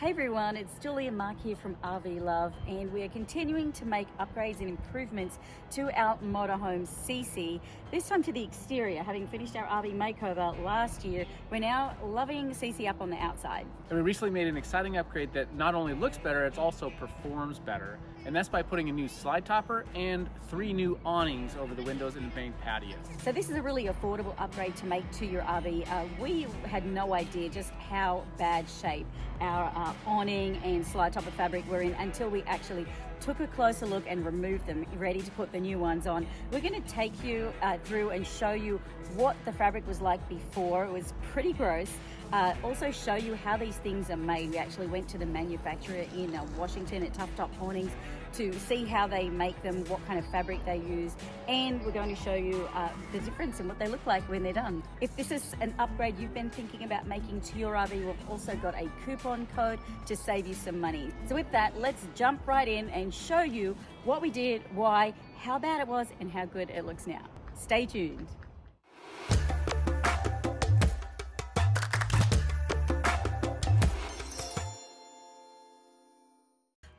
Hey everyone, it's Julia and Marc here from RV Love and we are continuing to make upgrades and improvements to our motorhome CC, this time to the exterior. Having finished our RV makeover last year, we're now loving CC up on the outside. And we recently made an exciting upgrade that not only looks better, it also performs better. And that's by putting a new slide topper and three new awnings over the windows in the main patio. So this is a really affordable upgrade to make to your RV. Uh, we had no idea just how bad shape our uh, awning and slide of fabric were in until we actually took a closer look and removed them, ready to put the new ones on. We're going to take you uh, through and show you what the fabric was like before. It was pretty gross. Uh, also show you how these things are made. We actually went to the manufacturer in uh, Washington at Tough Top Awnings to see how they make them, what kind of fabric they use, and we're going to show you uh, the difference and what they look like when they're done. If this is an upgrade you've been thinking about making to your RV, we've also got a coupon code to save you some money. So with that, let's jump right in and show you what we did, why, how bad it was, and how good it looks now. Stay tuned.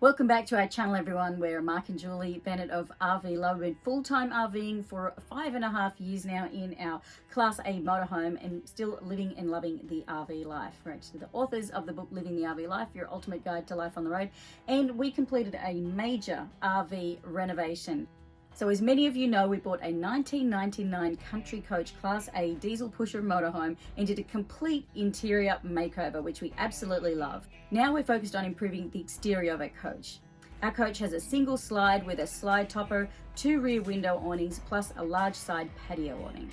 Welcome back to our channel everyone. We're Marc and Julie Bennett of RV Love. We've been full-time RVing for five and a half years now in our Class A motorhome and still living and loving the RV life. We're actually the authors of the book Living the RV Life, Your Ultimate Guide to Life on the Road. And we completed a major RV renovation. So as many of you know, we bought a 1999 Country Coach Class A diesel pusher motorhome and did a complete interior makeover, which we absolutely love. Now we're focused on improving the exterior of our coach. Our coach has a single slide with a slide topper, two rear window awnings, plus a large side patio awning.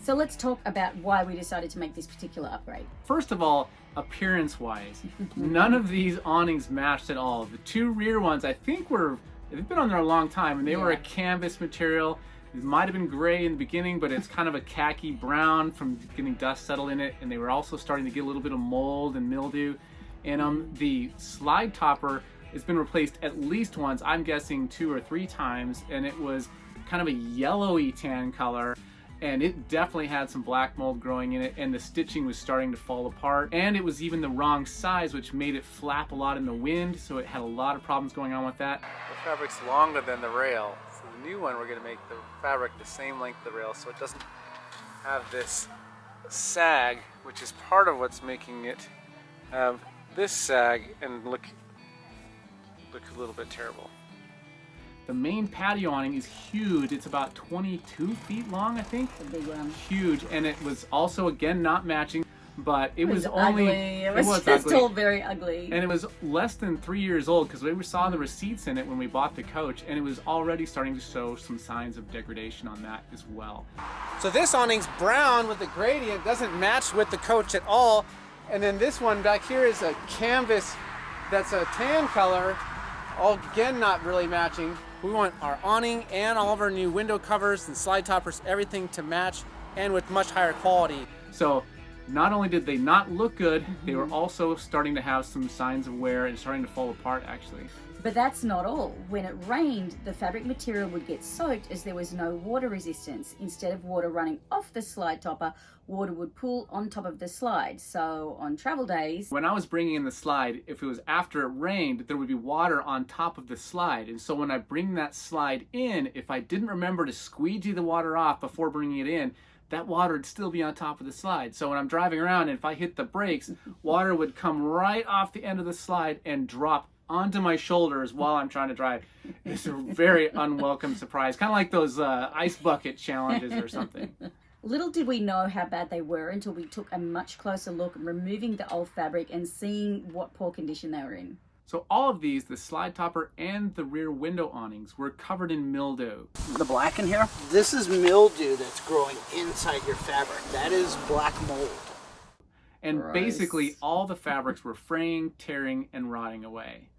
So let's talk about why we decided to make this particular upgrade. First of all, appearance wise, none of these awnings matched at all. The two rear ones I think were They've been on there a long time, and they yeah. were a canvas material. It might have been gray in the beginning, but it's kind of a khaki brown from getting dust settled in it, and they were also starting to get a little bit of mold and mildew. And um, the slide topper has been replaced at least once, I'm guessing two or three times, and it was kind of a yellowy tan color and it definitely had some black mold growing in it and the stitching was starting to fall apart and it was even the wrong size which made it flap a lot in the wind so it had a lot of problems going on with that. The fabric's longer than the rail so the new one we're going to make the fabric the same length the rail so it doesn't have this sag which is part of what's making it have this sag and look look a little bit terrible. The main patio awning is huge. It's about 22 feet long, I think. A big one. Huge, and it was also again not matching, but it, it was, was, only ugly. It was, it was just ugly. very ugly. And it was less than three years old because we saw the receipts in it when we bought the coach, and it was already starting to show some signs of degradation on that as well. So this awning's brown with the gradient, doesn't match with the coach at all. And then this one back here is a canvas that's a tan color, all again not really matching. We want our awning and all of our new window covers and slide toppers, everything to match and with much higher quality. So not only did they not look good, they were mm-hmm. also starting to have some signs of wear and starting to fall apart actually. But that's not all. When it rained, the fabric material would get soaked as there was no water resistance. Instead of water running off the slide topper, water would pool on top of the slide. So on travel days... When I was bringing in the slide, if it was after it rained, there would be water on top of the slide. And so when I bring that slide in, if I didn't remember to squeegee the water off before bringing it in, that water would still be on top of the slide. So when I'm driving around and if I hit the brakes, water would come right off the end of the slide and drop onto my shoulders while I'm trying to drive. It's a very unwelcome surprise, kind of like those uh, ice bucket challenges or something. Little did we know how bad they were until we took a much closer look, removing the old fabric and seeing what poor condition they were in. So all of these, the slide topper and the rear window awnings, were covered in mildew. The black in here? This is mildew that's growing inside your fabric. That is black mold. And basically all the fabrics were fraying, tearing, and rotting away.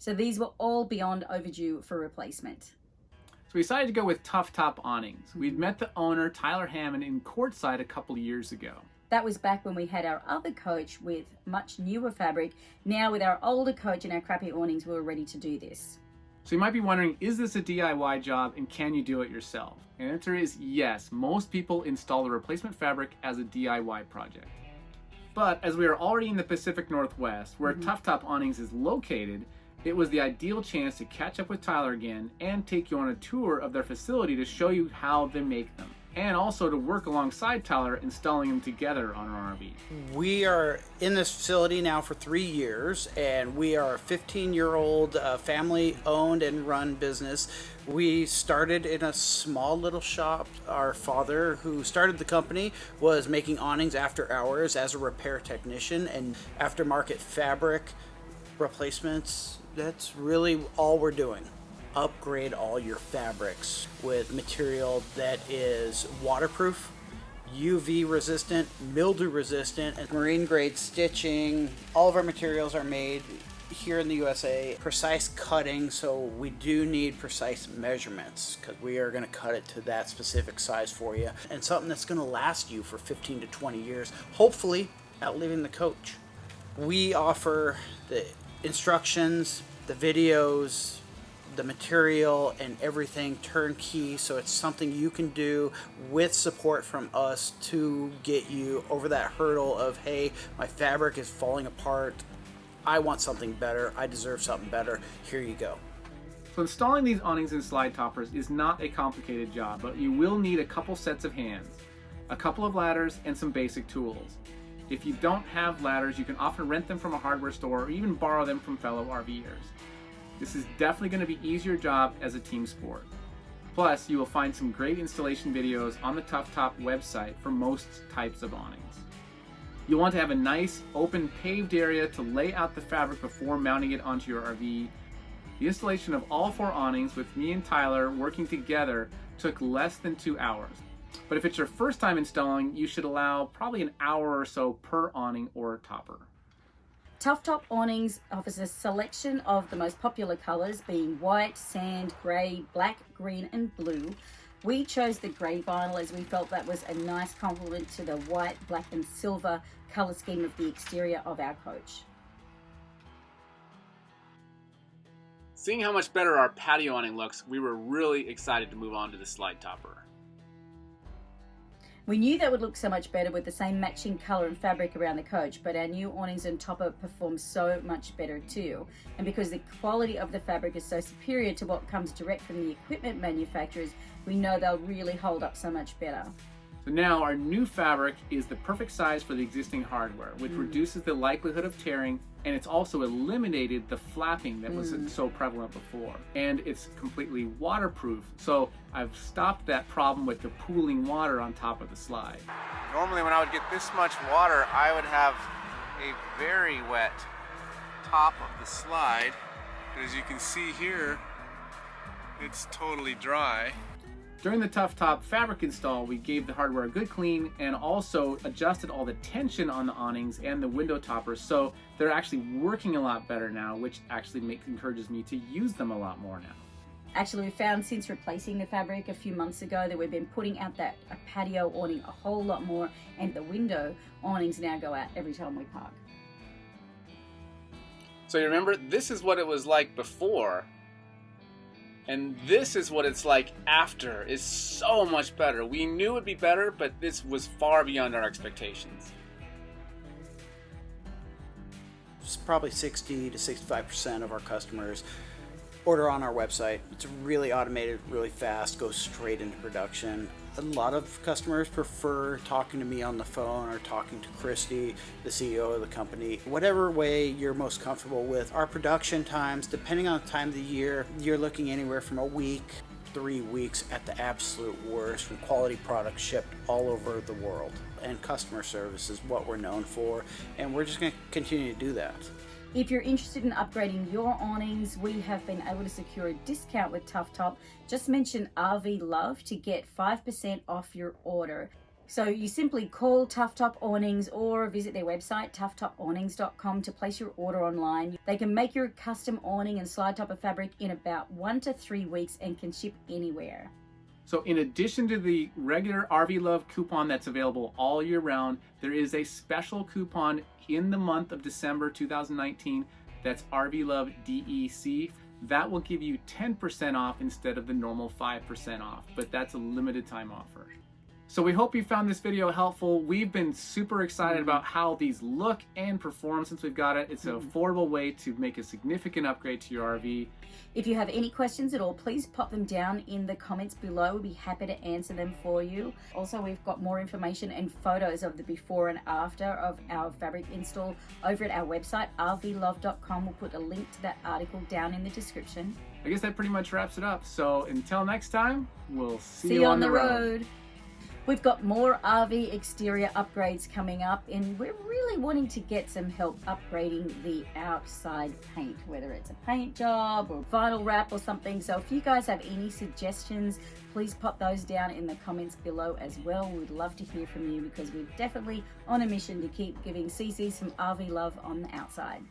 So these were all beyond overdue for replacement. So we decided to go with Tough Top Awnings. Mm -hmm. We'd met the owner, Tyler Hammond, in Quartzsite a couple years ago. That was back when we had our other coach with much newer fabric. Now with our older coach and our crappy awnings, we were ready to do this. So you might be wondering, is this a DIY job and can you do it yourself? And the answer is yes. Most people install the replacement fabric as a DIY project. But as we are already in the Pacific Northwest, where mm-hmm. Tough Top Awnings is located, it was the ideal chance to catch up with Tyler again and take you on a tour of their facility to show you how they make them and also to work alongside Tyler installing them together on our RV. We are in this facility now for three years, and we are a 15 year old uh, family owned and run business. We started in a small little shop. Our father, who started the company, was making awnings after hours as a repair technician and aftermarket fabric replacements. That's really all we're doing upgrade all your fabrics with material that is waterproof, UV resistant, mildew resistant, and marine grade stitching. All of our materials are made here in the USA. Precise cutting, so we do need precise measurements because we are going to cut it to that specific size for you. And something that's going to last you for 15 to 20 years, hopefully outliving the coach. We offer the instructions, the videos, the material and everything turnkey so it's something you can do with support from us to get you over that hurdle of hey my fabric is falling apart. I want something better. I deserve something better. Here you go. So installing these awnings and slide toppers is not a complicated job but you will need a couple sets of hands a couple of ladders and some basic tools if you don't have ladders you can often rent them from a hardware store or even borrow them from fellow RVers this is definitely going to be easier job as a team sport. Plus, you will find some great installation videos on the Tough Top website for most types of awnings. You'll want to have a nice, open, paved area to lay out the fabric before mounting it onto your RV. The installation of all four awnings with me and Tyler working together took less than two hours. But if it's your first time installing, you should allow probably an hour or so per awning or topper. Tough Top Awnings offers a selection of the most popular colours being white, sand, grey, black, green and blue. We chose the grey vinyl as we felt that was a nice complement to the white, black and silver colour scheme of the exterior of our coach. Seeing how much better our patio awning looks, we were really excited to move on to the slide topper. We knew that would look so much better with the same matching colour and fabric around the coach, but our new awnings and topper perform so much better too. And because the quality of the fabric is so superior to what comes direct from the equipment manufacturers, we know they'll really hold up so much better. So now our new fabric is the perfect size for the existing hardware, which mm. reduces the likelihood of tearing and it's also eliminated the flapping that was mm. so prevalent before. And it's completely waterproof, so I've stopped that problem with the pooling water on top of the slide. Normally when I would get this much water, I would have a very wet top of the slide. But as you can see here, it's totally dry. During the Tough Top fabric install, we gave the hardware a good clean and also adjusted all the tension on the awnings and the window toppers so they're actually working a lot better now, which actually makes, encourages me to use them a lot more now. Actually, we found since replacing the fabric a few months ago that we've been putting out that patio awning a whole lot more and the window awnings now go out every time we park. So you remember, this is what it was like before and this is what it's like after is so much better. We knew it'd be better, but this was far beyond our expectations. Probably 60 to 65% of our customers order on our website. It's really automated, really fast, goes straight into production a lot of customers prefer talking to me on the phone or talking to Christy, the CEO of the company. Whatever way you're most comfortable with. Our production times, depending on the time of the year, you're looking anywhere from a week, three weeks at the absolute worst from quality products shipped all over the world. And customer service is what we're known for, and we're just going to continue to do that. If you're interested in upgrading your awnings, we have been able to secure a discount with Tough Top. Just mention RV Love to get 5% off your order. So you simply call Tough Top Awnings or visit their website, toughtopAwnings.com to place your order online. They can make your custom awning and slide topper fabric in about one to three weeks and can ship anywhere. So in addition to the regular RV Love coupon that's available all year round, there is a special coupon in the month of December 2019 that's RV Love DEC. That will give you 10% off instead of the normal 5% off, but that's a limited time offer. So we hope you found this video helpful. We've been super excited about how these look and perform since we've got it. It's an Mm-hmm. affordable way to make a significant upgrade to your RV. If you have any questions at all, please pop them down in the comments below. We'll be happy to answer them for you. Also, we've got more information and photos of the before and after of our fabric install over at our website, rvlove.com. We'll put a link to that article down in the description. I guess that pretty much wraps it up. So until next time, we'll see, See you on the road. We've got more RV exterior upgrades coming up, and we're really wanting to get some help upgrading the outside paint, whether it's a paint job or vinyl wrap or something. So, if you guys have any suggestions, please pop those down in the comments below as well. We'd love to hear from you because we're definitely on a mission to keep giving CC some RV love on the outside.